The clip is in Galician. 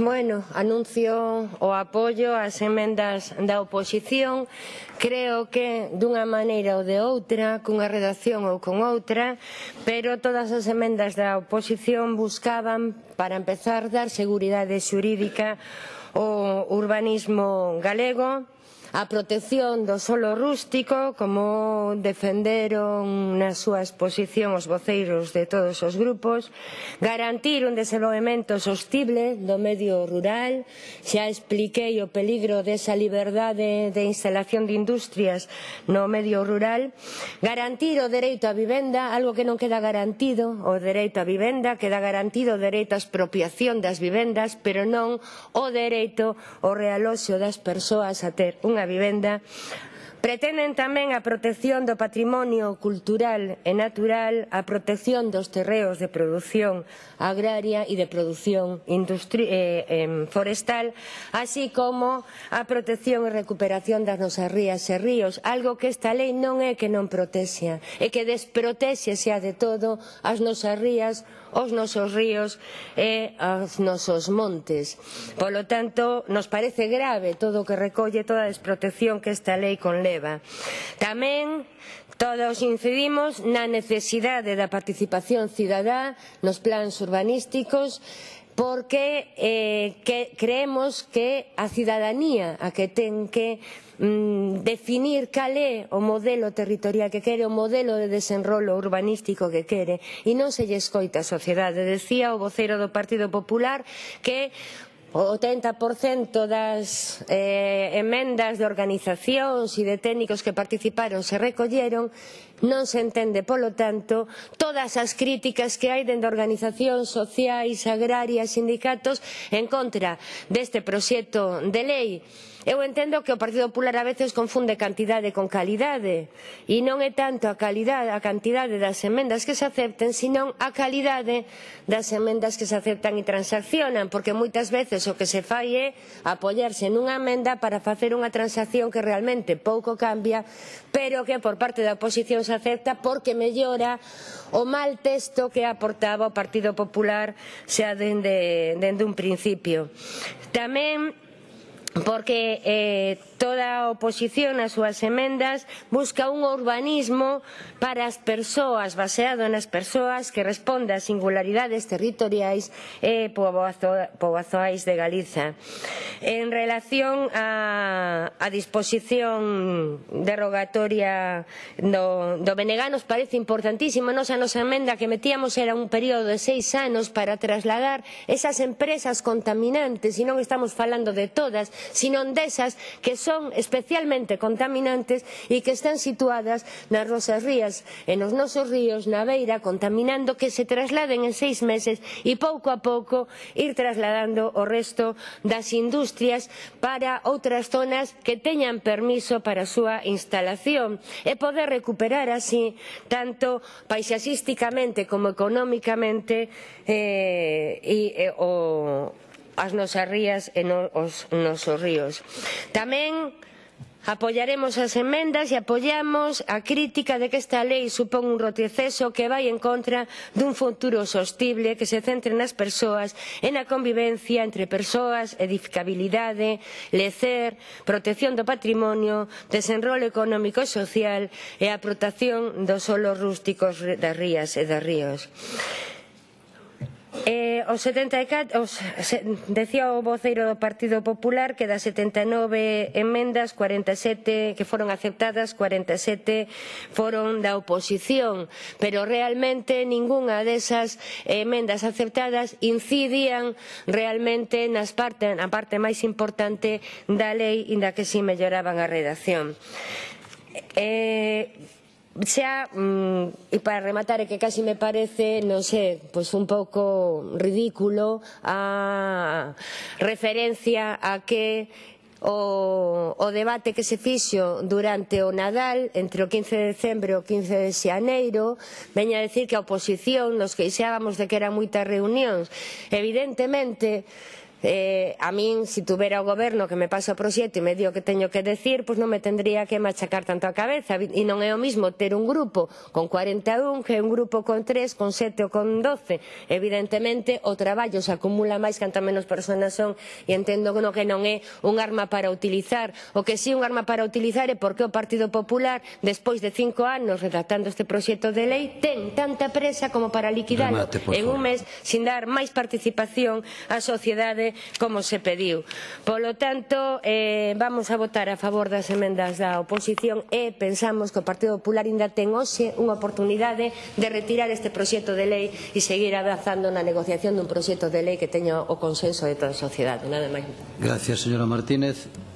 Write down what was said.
Bueno, anuncio o apoio ás emendas da oposición. Creo que dunha maneira ou de outra, cunha redacción ou con outra, pero todas as emendas da oposición buscaban, para empezar, dar seguridade xurídica ao urbanismo galego, a protección do solo rústico, como defenderon na súa exposición os voceiros de todos os grupos, garantir un desenvolvemento sostible do medio rural, xa expliquei o peligro desa liberdade de instalación de industrias no medio rural, garantir o dereito á vivenda, algo que non queda garantido, o dereito á vivenda, queda garantido o dereito á expropiación das vivendas, pero non o dereito ao realoxo das persoas a ter unha la vivienda. Pretenden tamén a protección do patrimonio cultural e natural, a protección dos terreos de produción agraria e de produción eh, eh, forestal, así como a protección e recuperación das nosas rías e ríos, algo que esta lei non é que non protexa, é que desprotexe xa de todo as nosas rías, os nosos ríos e os nosos montes. Polo tanto, nos parece grave todo o que recolle toda a desprotección que esta lei con lei leva. Tamén todos incidimos na necesidade da participación cidadá nos plans urbanísticos porque eh, que, creemos que a cidadanía a que ten que mm, definir cal é o modelo territorial que quere, o modelo de desenrolo urbanístico que quere, e non se lle escoita a sociedade. Decía o vocero do Partido Popular que O 80% das eh, emendas de organizacións e de técnicos que participaron se recolleron Non se entende, polo tanto, todas as críticas que hai dende organizacións sociais, agrarias, sindicatos en contra deste proxecto de lei. Eu entendo que o Partido Popular a veces confunde cantidade con calidade e non é tanto a, calidade, a cantidade das emendas que se acepten, senón a calidade das emendas que se aceptan e transaccionan, porque moitas veces o que se fai é apoiarse nunha emenda para facer unha transacción que realmente pouco cambia, pero que por parte da oposición se acepta porque mellora o mal texto que aportaba o Partido Popular xa dende, dende un principio. Tamén porque eh, toda a oposición nas súas emendas busca un urbanismo para as persoas, baseado nas persoas que responda ás singularidades territoriais eh, e poboazoais de Galiza. En relación a, a disposición derogatoria do, do BNG nos parece importantísimo, nos a nosa emenda que metíamos era un período de seis anos para trasladar esas empresas contaminantes, e non estamos falando de todas, sino desas que son especialmente contaminantes e que están situadas nas rosas rías e nos nosos ríos na beira contaminando que se trasladen en seis meses e pouco a pouco ir trasladando o resto das industrias para outras zonas que teñan permiso para a súa instalación e poder recuperar así tanto paisaxísticamente como económicamente eh, e, e, o, as nosas rías e no, os nosos ríos. Tamén Apoiaremos as emendas e apoiamos a crítica de que esta lei supón un retroceso que vai en contra dun futuro sostible que se centre nas persoas e na convivencia entre persoas, edificabilidade, lecer, protección do patrimonio, desenrolo económico e social e a protección dos solos rústicos das rías e dos ríos. Eh, os 74, os, se, decía o voceiro do Partido Popular que das 79 emendas, 47 que foron aceptadas, 47 foron da oposición, pero realmente ningunha desas emendas aceptadas incidían realmente nas parte, na parte máis importante da lei, inda que si melloraban a redacción. Eh, xa, mm, e para rematar, é que casi me parece, non sei, pois un pouco ridículo a referencia a que o, o debate que se fixo durante o Nadal entre o 15 de decembro e o 15 de xaneiro veña a decir que a oposición nos queixábamos de que eran moitas reunións evidentemente eh, a min, se si tuvera o goberno que me pasa o proxecto e me dio o que teño que decir, pois non me tendría que machacar tanto a cabeza. E non é o mismo ter un grupo con 41 que un grupo con 3, con 7 ou con 12. Evidentemente, o traballo se acumula máis canta menos personas son e entendo no que non é un arma para utilizar. O que si sí un arma para utilizar é porque o Partido Popular, despois de cinco anos redactando este proxecto de lei, ten tanta presa como para liquidar Remate, en un mes sin dar máis participación á sociedade como se pediu. Polo tanto, eh, vamos a votar a favor das emendas da oposición e pensamos que o Partido Popular ainda ten hoxe unha oportunidade de retirar este proxecto de lei e seguir avanzando na negociación dun proxecto de lei que teña o consenso de toda a sociedade. Nada máis. Gracias, señora Martínez.